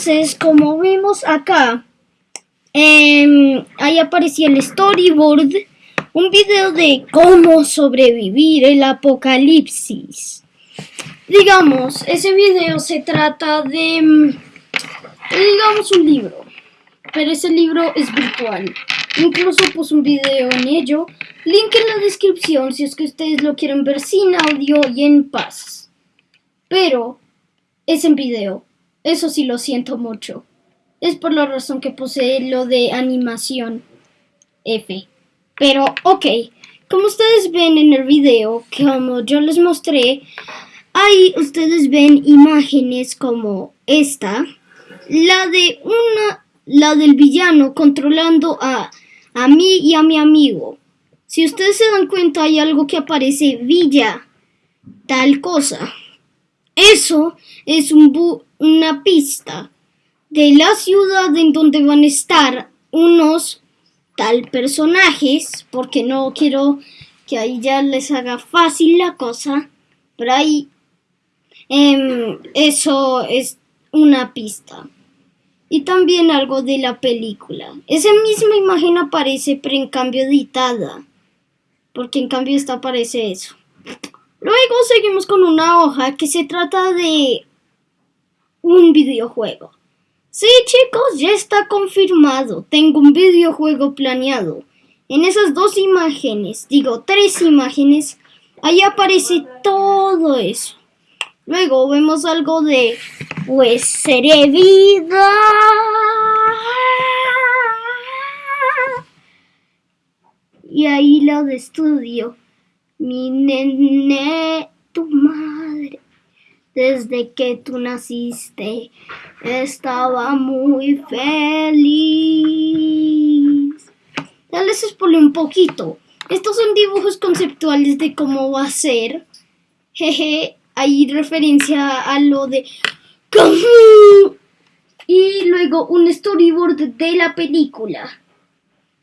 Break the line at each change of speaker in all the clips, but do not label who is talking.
Entonces, como vemos acá, em, ahí aparecía el storyboard, un video de cómo sobrevivir el apocalipsis. Digamos, ese video se trata de, em, digamos, un libro, pero ese libro es virtual. Incluso puse un video en ello, link en la descripción si es que ustedes lo quieren ver sin audio y en paz. Pero es en video. Eso sí lo siento mucho. Es por la razón que posee lo de animación F. Pero, ok, como ustedes ven en el video, como yo les mostré, ahí ustedes ven imágenes como esta, la de una, la del villano controlando a, a mí y a mi amigo. Si ustedes se dan cuenta, hay algo que aparece Villa, tal cosa. Eso es un una pista de la ciudad en donde van a estar unos tal personajes, porque no quiero que ahí ya les haga fácil la cosa, pero ahí em, eso es una pista. Y también algo de la película. Esa misma imagen aparece, pero en cambio editada. Porque en cambio esta aparece eso. Luego seguimos con una hoja que se trata de un videojuego. Sí, chicos, ya está confirmado. Tengo un videojuego planeado. En esas dos imágenes, digo tres imágenes, ahí aparece todo eso. Luego vemos algo de, pues, seré vida. Y ahí lo de estudio. Mi nene, tu madre, desde que tú naciste, estaba muy feliz. Les explico un poquito. Estos son dibujos conceptuales de cómo va a ser. Jeje, hay referencia a lo de... Y luego un storyboard de la película.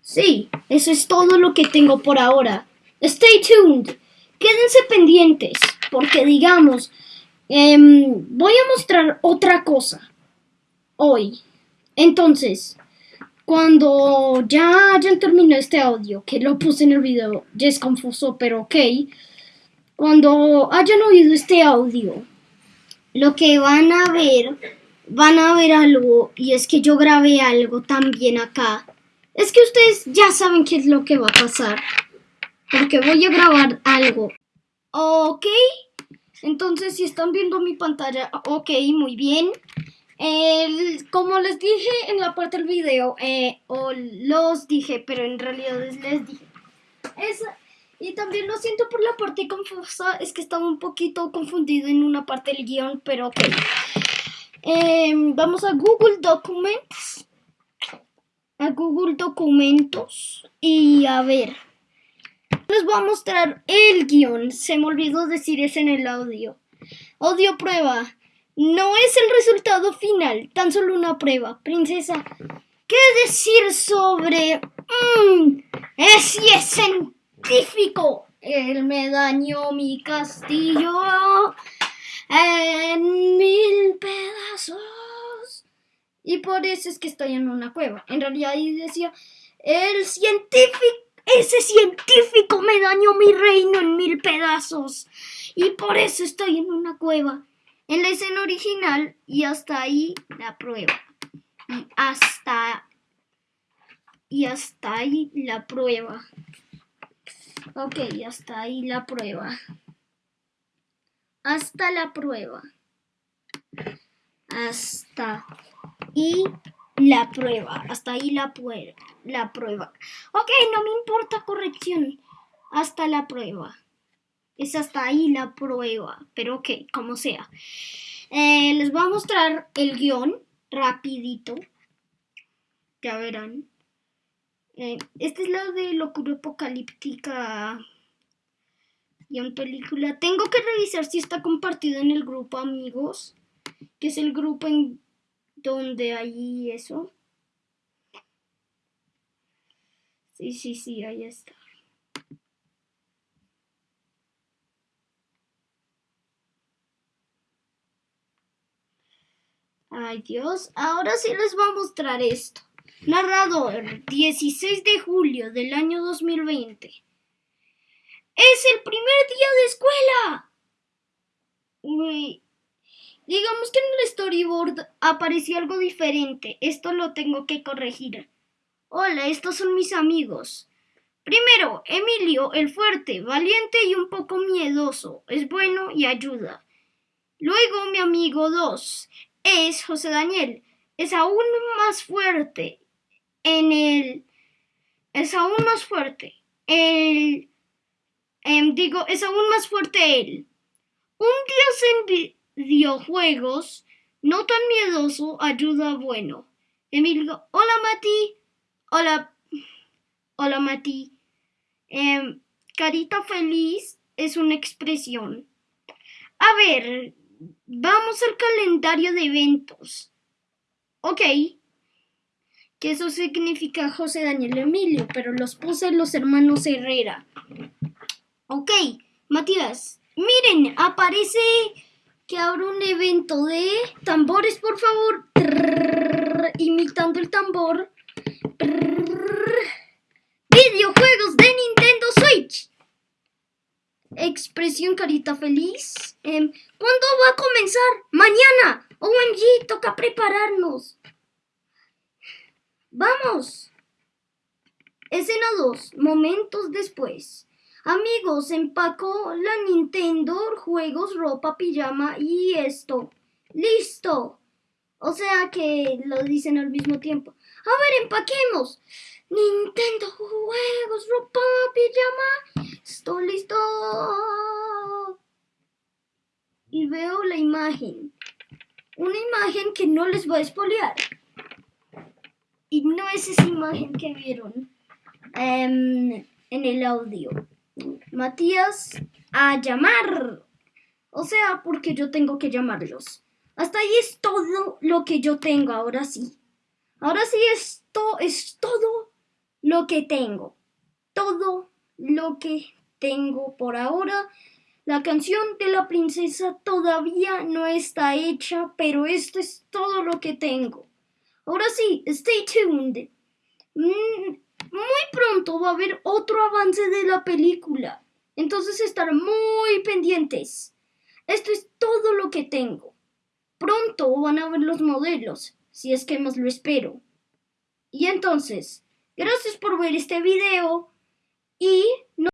Sí, eso es todo lo que tengo por ahora. Stay tuned. Quédense pendientes, porque digamos, em, voy a mostrar otra cosa hoy. Entonces, cuando ya hayan terminado este audio, que lo puse en el video, ya es confuso, pero ok. Cuando hayan oído este audio, lo que van a ver, van a ver algo, y es que yo grabé algo también acá. Es que ustedes ya saben qué es lo que va a pasar porque voy a grabar algo. Ok, entonces si están viendo mi pantalla, ok, muy bien. como les dije en la parte del video, eh, o los dije, pero en realidad les dije. y también lo siento por la parte confusa, es que estaba un poquito confundido en una parte del guion, pero ok. Em, vamos a Google Documents. A Google Documentos. Y a ver. Les voy a mostrar el guion. Se me olvidó decir eso en el audio. Audio prueba. No es el resultado final, tan solo una prueba. Princesa, ¿qué decir sobre... Mmm, es, es científico. Él me dañó mi castillo en mil pedazos. Y por eso es que estoy en una cueva. En realidad decía, el científico ese científico me dañó mi reino en mil pedazos. Y por eso estoy en una cueva. En la escena original y hasta ahí la prueba. Y hasta... Y hasta ahí la prueba. Ok, hasta ahí la prueba. Hasta la prueba. Hasta y la prueba. Hasta ahí la, la prueba. Ok, no me importa corrección. Hasta la prueba. Es hasta ahí la prueba. Pero ok, como sea. Eh, les voy a mostrar el guion rapidito. Ya verán. Eh, esta es la de locura apocalíptica en película. Tengo que revisar si está compartido en el grupo amigos, que es el grupo en donde hay eso. Sí, sí, sí, ahí está. Ay Dios, ahora sí les voy a mostrar esto. Narrador, 16 de julio del año 2020. ¡Es el primer día de escuela! Uy. Digamos que en el storyboard apareció algo diferente. Esto lo tengo que corregir. Hola, estos son mis amigos. Primero, Emilio, el fuerte, valiente y un poco miedoso. Es bueno y ayuda. Luego, mi amigo 2 es José Daniel. Es aún más fuerte en el... Es aún más fuerte. El... Em, digo, es aún más fuerte él. Un dios en videojuegos, no tan miedoso, ayuda bueno. Emilio, hola Mati. Hola. Hola Mati. Em, carita feliz es una expresión. A ver, vamos al calendario de eventos. Ok que eso significa José Daniel Emilio, pero los puse los hermanos Herrera. Ok, Matías, miren, aparece que habrá un evento de tambores, por favor, imitando el tambor. videojuegos de Nintendo Switch. Expresión carita feliz. Em, ¿Cuándo va a comenzar? Mañana. OMG, toca prepararnos. ¡Vamos! Escena 2. Momentos después. Amigos, empacó la Nintendo, juegos, ropa, pijama y esto. ¡Listo! O sea que lo dicen al mismo tiempo. A ver, empaquemos. Nintendo, juegos, ropa, pijama. Estoy listo. Y veo la imagen. Una imagen que no les voy a espolear. Y no es esa imagen que vieron em, en el audio. Matías, a llamar. O sea, porque yo tengo que llamarlos. Hasta ahí es todo lo que yo tengo, ahora sí. Ahora sí, esto es todo lo que tengo. Todo lo que tengo por ahora. La canción de la princesa todavía no está hecha, pero esto es todo lo que tengo. Ahora sí, stay tuned. Mm, muy pronto va a haber otro avance de la película. Entonces estar muy pendientes. Esto es todo lo que tengo. Pronto van a ver los modelos, si es que más lo espero. Y entonces, gracias por ver este video y no...